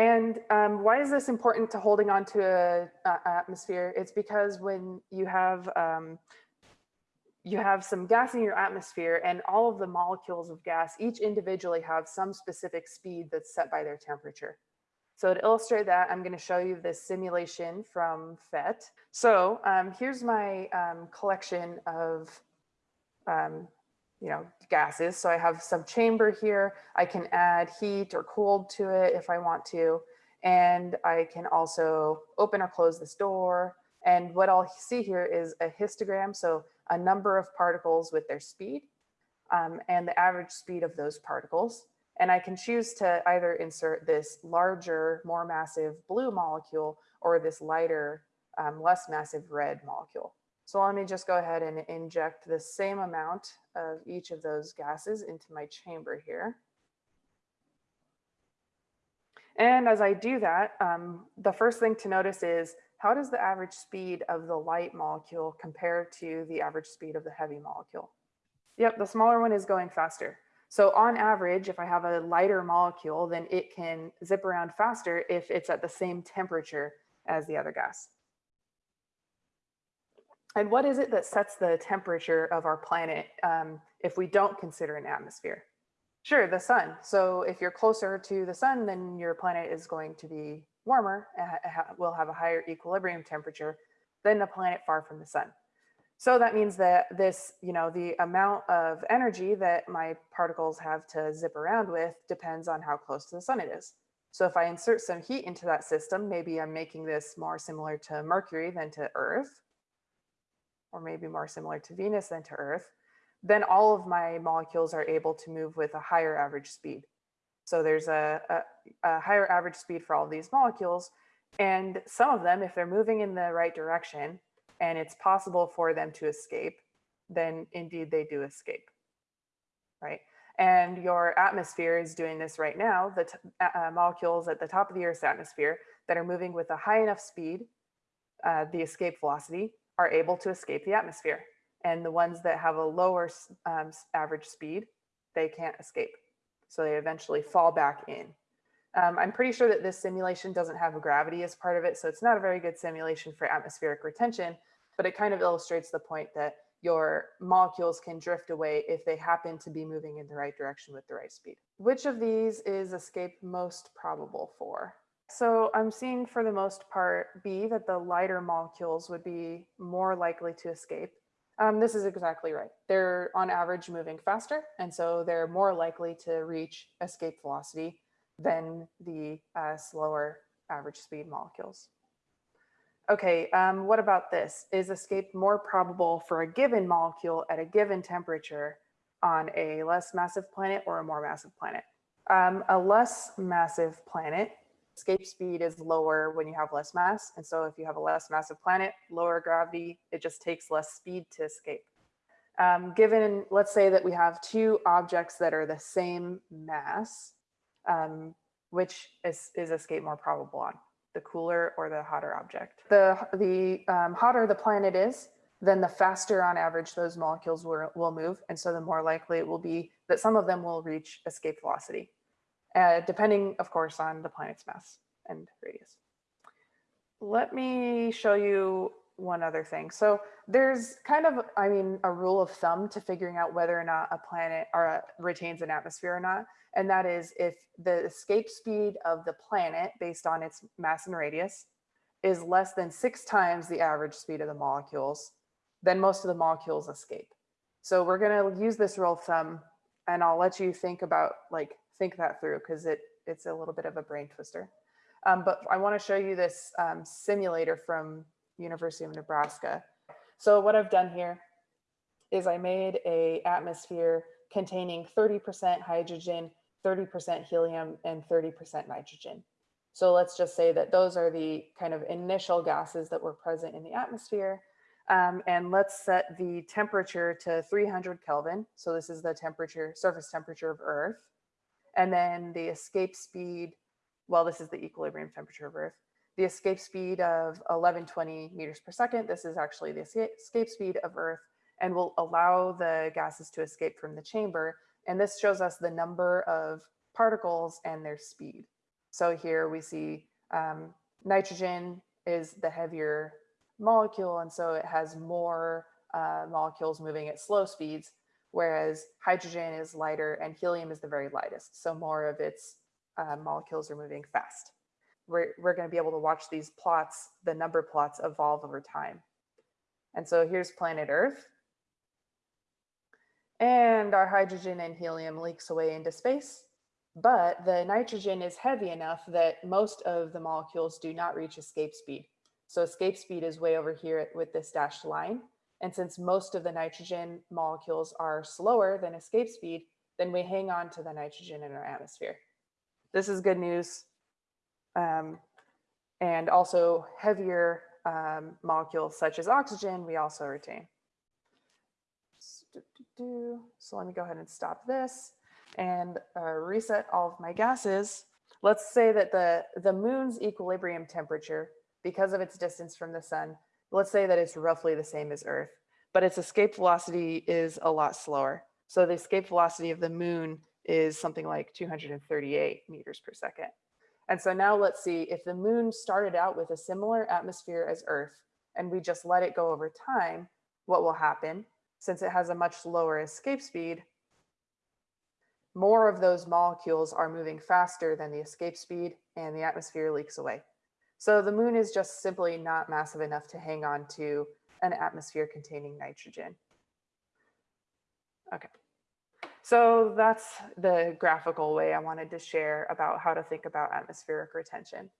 And um, why is this important to holding on to a, a atmosphere? It's because when you have um, you have some gas in your atmosphere and all of the molecules of gas, each individually have some specific speed that's set by their temperature. So to illustrate that, I'm going to show you this simulation from PhET. So um, here's my um, collection of um, you know, gases. So I have some chamber here. I can add heat or cold to it if I want to. And I can also open or close this door. And what I'll see here is a histogram. So a number of particles with their speed um, and the average speed of those particles. And I can choose to either insert this larger, more massive blue molecule or this lighter, um, less massive red molecule. So let me just go ahead and inject the same amount of each of those gases into my chamber here. And as I do that, um, the first thing to notice is how does the average speed of the light molecule compare to the average speed of the heavy molecule? Yep, the smaller one is going faster. So on average, if I have a lighter molecule, then it can zip around faster if it's at the same temperature as the other gas. And what is it that sets the temperature of our planet um, if we don't consider an atmosphere? Sure, the sun. So if you're closer to the sun, then your planet is going to be warmer, and will have a higher equilibrium temperature than a planet far from the sun. So that means that this, you know, the amount of energy that my particles have to zip around with depends on how close to the sun it is. So if I insert some heat into that system, maybe I'm making this more similar to Mercury than to Earth, or maybe more similar to Venus than to Earth, then all of my molecules are able to move with a higher average speed. So there's a, a, a higher average speed for all these molecules. And some of them, if they're moving in the right direction and it's possible for them to escape, then indeed they do escape, right? And your atmosphere is doing this right now. The uh, molecules at the top of the Earth's atmosphere that are moving with a high enough speed, uh, the escape velocity, are able to escape the atmosphere. And the ones that have a lower um, average speed, they can't escape. So they eventually fall back in. Um, I'm pretty sure that this simulation doesn't have a gravity as part of it, so it's not a very good simulation for atmospheric retention, but it kind of illustrates the point that your molecules can drift away if they happen to be moving in the right direction with the right speed. Which of these is escape most probable for? So I'm seeing for the most part B that the lighter molecules would be more likely to escape. Um, this is exactly right. They're on average moving faster, and so they're more likely to reach escape velocity than the uh, slower average speed molecules. Okay, um, what about this? Is escape more probable for a given molecule at a given temperature on a less massive planet or a more massive planet? Um, a less massive planet escape speed is lower when you have less mass. And so if you have a less massive planet, lower gravity, it just takes less speed to escape. Um, given, let's say that we have two objects that are the same mass, um, which is, is escape more probable on, the cooler or the hotter object. The, the um, hotter the planet is, then the faster on average those molecules will, will move. And so the more likely it will be that some of them will reach escape velocity uh, depending, of course, on the planet's mass and radius. Let me show you one other thing. So there's kind of, I mean, a rule of thumb to figuring out whether or not a planet or a, retains an atmosphere or not. And that is if the escape speed of the planet based on its mass and radius is less than six times the average speed of the molecules, then most of the molecules escape. So we're gonna use this rule of thumb and I'll let you think about like think that through because it it's a little bit of a brain twister. Um, but I want to show you this um, simulator from University of Nebraska. So what I've done here is I made a atmosphere containing 30% hydrogen, 30% helium, and 30% nitrogen. So let's just say that those are the kind of initial gases that were present in the atmosphere. Um, and let's set the temperature to 300 Kelvin. So this is the temperature, surface temperature of Earth. And then the escape speed, well, this is the equilibrium temperature of Earth. The escape speed of 1120 meters per second. This is actually the escape speed of Earth and will allow the gases to escape from the chamber. And this shows us the number of particles and their speed. So here we see um, nitrogen is the heavier molecule, and so it has more uh, molecules moving at slow speeds, whereas hydrogen is lighter and helium is the very lightest. So more of its uh, molecules are moving fast. We're, we're going to be able to watch these plots, the number plots evolve over time. And so here's planet Earth. And our hydrogen and helium leaks away into space. But the nitrogen is heavy enough that most of the molecules do not reach escape speed. So escape speed is way over here with this dashed line. And since most of the nitrogen molecules are slower than escape speed, then we hang on to the nitrogen in our atmosphere. This is good news. Um, and also heavier um, molecules such as oxygen, we also retain. So let me go ahead and stop this and uh, reset all of my gases. Let's say that the, the moon's equilibrium temperature, because of its distance from the sun, let's say that it's roughly the same as Earth, but its escape velocity is a lot slower. So the escape velocity of the moon is something like 238 meters per second. And so now let's see if the moon started out with a similar atmosphere as Earth and we just let it go over time, what will happen? Since it has a much lower escape speed, more of those molecules are moving faster than the escape speed and the atmosphere leaks away. So the moon is just simply not massive enough to hang on to an atmosphere containing nitrogen. Okay. So that's the graphical way I wanted to share about how to think about atmospheric retention.